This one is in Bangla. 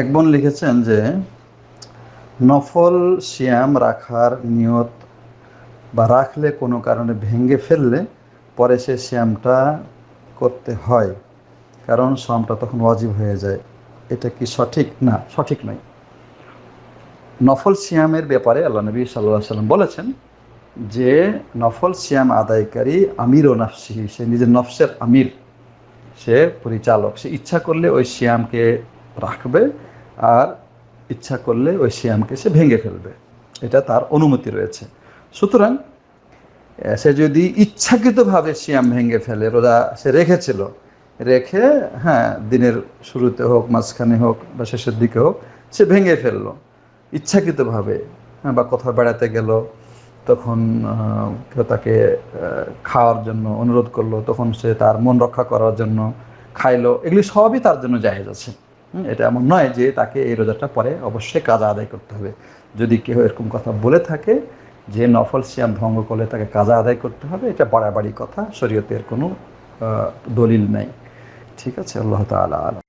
এক বোন লিখেছেন যে, নফল শ্যাম রাখার নিয়ত বা রাখলে কোনো কারণে ভেঙে ফেললে পরে সে শ্যামটা করতে হয়, কারণ শ্যামটা তখন অজীব হয়ে যায়। এটা কি সঠিক? না, সঠিক নয়। নফল সিয়ামের ব্যাপারে আল্লাহ নবী সাল্লাহ সাল্লাম বলেছেন যে, নফল সিয়াম আদায়কারী আমির ও নাফসি, সে নিজের নফসের আমির, সে পরিচালক। সে ইচ্ছা করলে ওই সিয়ামকে রাখবে আর ইচ্ছা করলে ওই সিয়ামকে সে ভেঙে ফেলবে। এটা তার অনুমতি রয়েছে। সুতরাং সে যদি ইচ্ছাকৃতভাবে সিয়াম ভেঙে ফেলে রোজা সে রেখেছিল রেখে হ্যাঁ দিনের শুরুতে হোক মাঝখানে হোক বা শেষের দিকে হোক সে ভেঙে ফেলল। ইচ্ছাকৃতভাবে হ্যাঁ, বা কোথাও বেড়াতে গেল তখন কেউ তাকে খাওয়ার জন্য অনুরোধ করল তখন সে তার মন রক্ষা করার জন্য খাইলো। এগুলি সবই তার জন্য জায়েজ আছে। এটা এমন নয় যে তাকে এই রোজাটা পরে অবশ্যই কাজা আদায় করতে হবে। যদি কেউ এরকম কথা বলে থাকে যে নফল সিয়াম ভঙ্গ করলে তাকে কাজা আদায় করতে হবে, এটা বাড়াবাড়ি কথা, শরীয়তের কোনো দলিল নেই। ঠিক আছে, আল্লাহ তালা আলাম।